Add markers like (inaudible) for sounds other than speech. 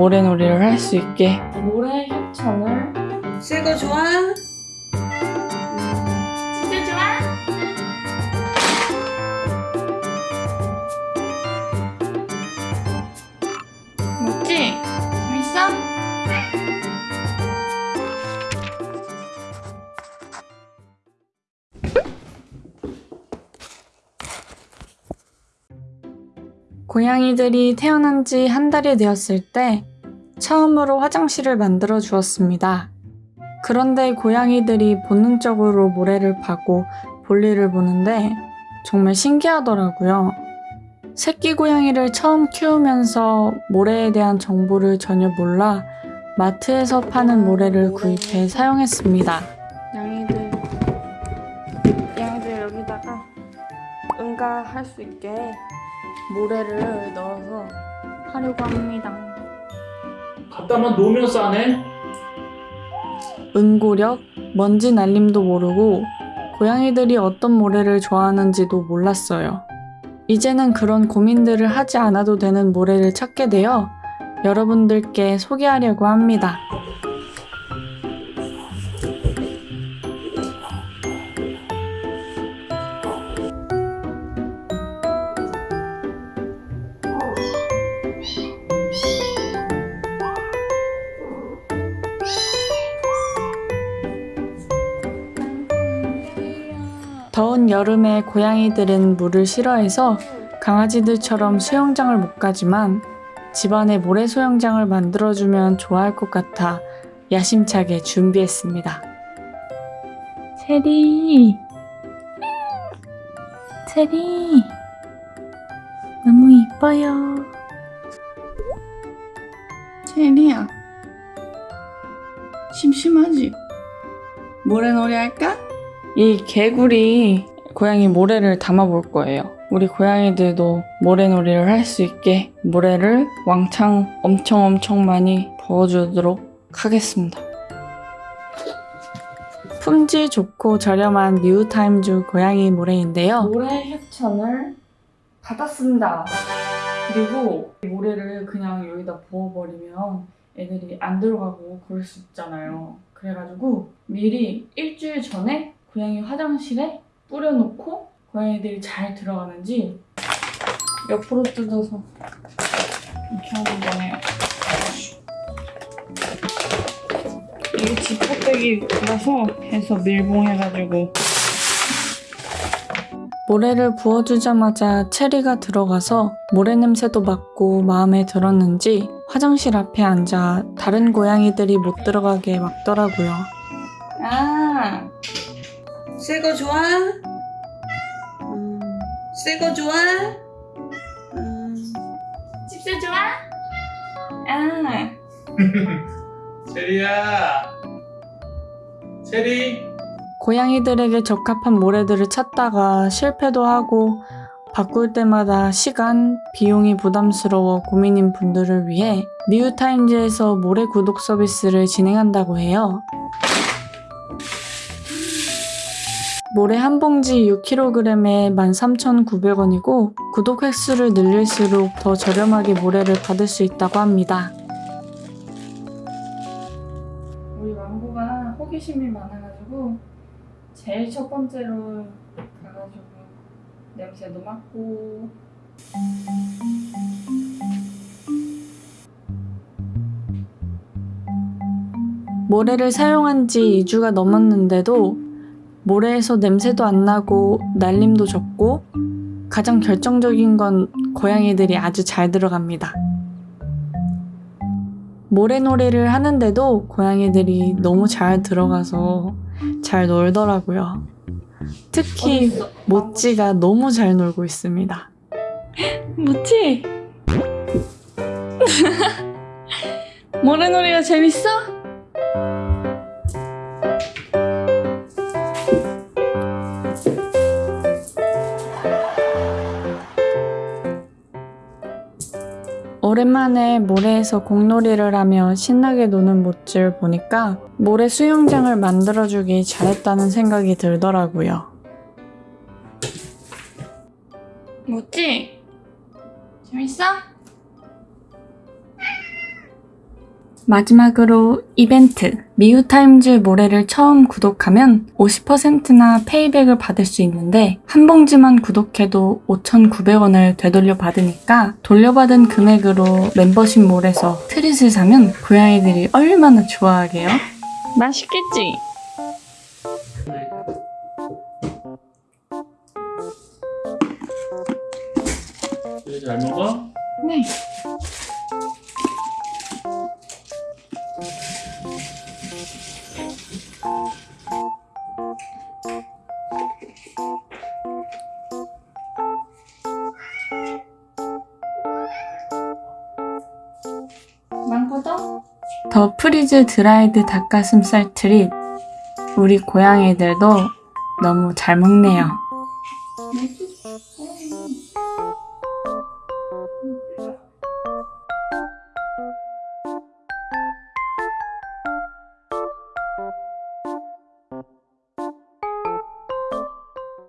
모래놀이를 할 수 있게 모래 협찬을 새거 좋아? 진짜 좋아? 먹지? 재밌어? 고양이들이 태어난 지 한 달이 되었을 때 처음으로 화장실을 만들어 주었습니다. 그런데 고양이들이 본능적으로 모래를 파고 볼일을 보는데 정말 신기하더라고요. 새끼 고양이를 처음 키우면서 모래에 대한 정보를 전혀 몰라 마트에서 파는 모래를 구입해 사용했습니다. 양이들, 양이들 여기다가 응가할 수 있게 모래를 넣어서 하려고 합니다. 갖다만 놓으면 싸네? 응고력, 먼지 날림도 모르고 고양이들이 어떤 모래를 좋아하는지도 몰랐어요. 이제는 그런 고민들을 하지 않아도 되는 모래를 찾게 되어 여러분들께 소개하려고 합니다. 더운 여름에 고양이들은 물을 싫어해서 강아지들처럼 수영장을 못 가지만 집안에 모래 수영장을 만들어주면 좋아할 것 같아 야심차게 준비했습니다. 체리! 체리! 너무 이뻐요. 체리야 심심하지? 모래놀이 할까? 이 개구리 고양이 모래를 담아볼 거예요. 우리 고양이들도 모래놀이를 할 수 있게 모래를 왕창 엄청 엄청 많이 부어주도록 하겠습니다. 품질 좋고 저렴한 뉴타임즈 고양이 모래인데요. 모래 협찬을 받았습니다. 그리고 모래를 그냥 여기다 부어버리면 애들이 안 들어가고 그럴 수 있잖아요. 그래가지고 미리 일주일 전에 고양이 화장실에 뿌려놓고 고양이들이 잘 들어가는지 옆으로 뜯어서 이렇게 하는 거네요. 이게 지퍼백이라서 해서 밀봉해가지고 모래를 부어주자마자 체리가 들어가서 모래 냄새도 맡고 마음에 들었는지 화장실 앞에 앉아 다른 고양이들이 못 들어가게 막더라고요. 아 새거 좋아? 음, 새거 좋아? 음, 집사 좋아? 아, (laughs) 체리야 체리 고양이들에게 적합한 모래들을 찾다가 실패도 하고 바꿀 때마다 시간, 비용이 부담스러워 고민인 분들을 위해 뉴타임즈에서 모래 구독 서비스를 진행한다고 해요. 모래 한 봉지 6kg에 13,900원이고 구독 횟수를 늘릴수록 더 저렴하게 모래를 받을 수 있다고 합니다. 우리 왕고가 호기심이 많아가지고 제일 첫 번째로 가가지고 냄새도 맡고 모래를 사용한 지 2주가 넘었는데도 모래에서 냄새도 안 나고 날림도 적고 가장 결정적인 건 고양이들이 아주 잘 들어갑니다. 모래놀이를 하는데도 고양이들이 너무 잘 들어가서 잘 놀더라고요. 특히 모찌가 너무 잘 놀고 있습니다. (laughs) 모찌! (laughs) 모래놀이가 재밌어? 오랜만에 모래에서 공놀이를 하며 신나게 노는 모찌를 보니까 모래 수영장을 만들어주기 잘했다는 생각이 들더라고요. 모찌? 재밌어? 마지막으로 이벤트. 미우타임즈 모래를 처음 구독하면 50%나 페이백을 받을 수 있는데 한 봉지만 구독해도 5,900원을 되돌려 받으니까 돌려받은 금액으로 멤버십 몰에서 트릿을 사면 고양이들이 얼마나 좋아하게요? 맛있겠지? 되게 잘 먹어? 네. 많거든? 더 프리즈 드라이드 닭가슴살 트릿. 우리 고양이들도 너무 잘 먹네요.